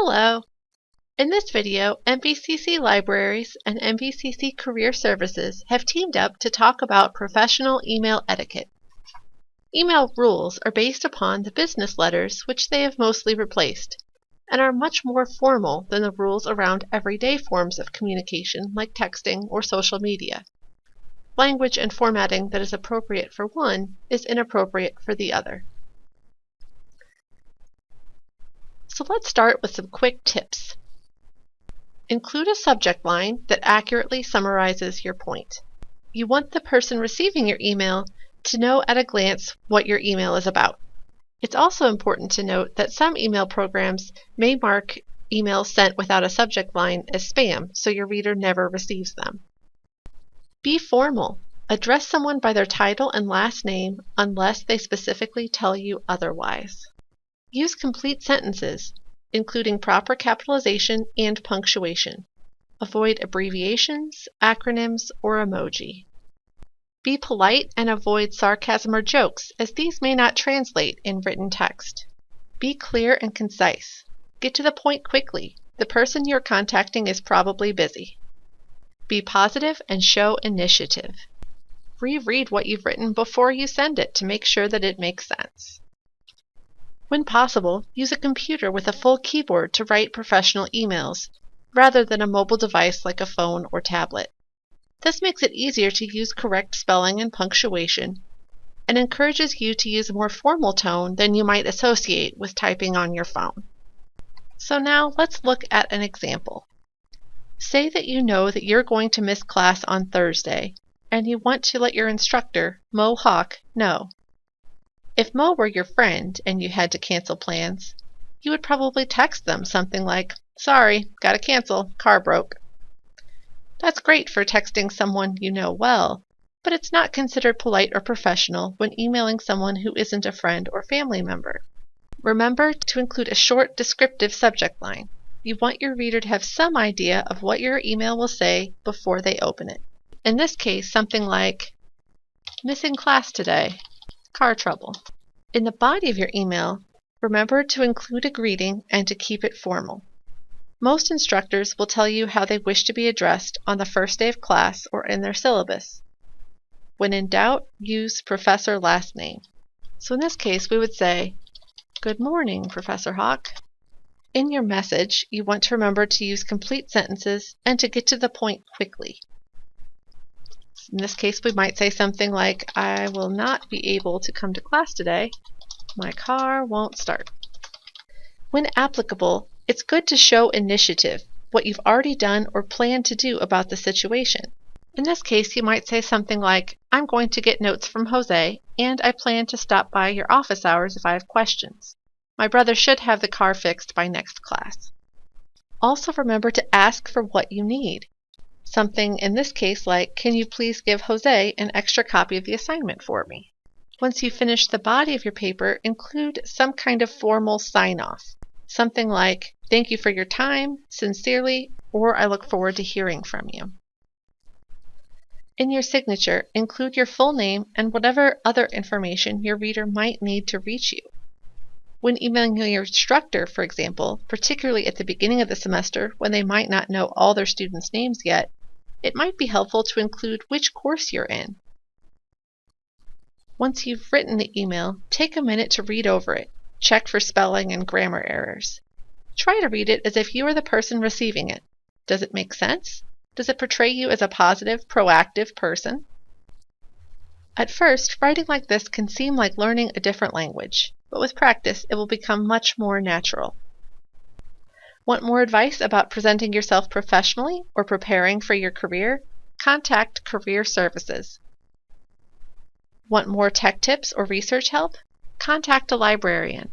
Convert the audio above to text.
Hello! In this video, MVCC Libraries and MVCC Career Services have teamed up to talk about professional email etiquette. Email rules are based upon the business letters which they have mostly replaced, and are much more formal than the rules around everyday forms of communication like texting or social media. Language and formatting that is appropriate for one is inappropriate for the other. So let's start with some quick tips. Include a subject line that accurately summarizes your point. You want the person receiving your email to know at a glance what your email is about. It's also important to note that some email programs may mark emails sent without a subject line as spam, so your reader never receives them. Be formal. Address someone by their title and last name unless they specifically tell you otherwise. Use complete sentences, including proper capitalization and punctuation. Avoid abbreviations, acronyms, or emoji. Be polite and avoid sarcasm or jokes, as these may not translate in written text. Be clear and concise. Get to the point quickly. The person you're contacting is probably busy. Be positive and show initiative. Reread what you've written before you send it to make sure that it makes sense. When possible, use a computer with a full keyboard to write professional emails, rather than a mobile device like a phone or tablet. This makes it easier to use correct spelling and punctuation, and encourages you to use a more formal tone than you might associate with typing on your phone. So now let's look at an example. Say that you know that you're going to miss class on Thursday, and you want to let your instructor, Mo Hawk, know. If Mo were your friend and you had to cancel plans, you would probably text them something like, Sorry, gotta cancel, car broke. That's great for texting someone you know well, but it's not considered polite or professional when emailing someone who isn't a friend or family member. Remember to include a short descriptive subject line. You want your reader to have some idea of what your email will say before they open it. In this case, something like, Missing class today, car trouble. In the body of your email, remember to include a greeting and to keep it formal. Most instructors will tell you how they wish to be addressed on the first day of class or in their syllabus. When in doubt, use professor last name. So in this case, we would say, Good morning, Professor Hawk. In your message, you want to remember to use complete sentences and to get to the point quickly. In this case, we might say something like, I will not be able to come to class today. My car won't start. When applicable, it's good to show initiative, what you've already done or plan to do about the situation. In this case, you might say something like, I'm going to get notes from Jose, and I plan to stop by your office hours if I have questions. My brother should have the car fixed by next class. Also remember to ask for what you need. Something in this case like, can you please give Jose an extra copy of the assignment for me? Once you finish the body of your paper, include some kind of formal sign-off. Something like, thank you for your time, sincerely, or I look forward to hearing from you. In your signature, include your full name and whatever other information your reader might need to reach you. When emailing your instructor, for example, particularly at the beginning of the semester when they might not know all their students' names yet, it might be helpful to include which course you're in. Once you've written the email, take a minute to read over it. Check for spelling and grammar errors. Try to read it as if you are the person receiving it. Does it make sense? Does it portray you as a positive, proactive person? At first, writing like this can seem like learning a different language, but with practice it will become much more natural. Want more advice about presenting yourself professionally or preparing for your career? Contact Career Services. Want more tech tips or research help? Contact a librarian.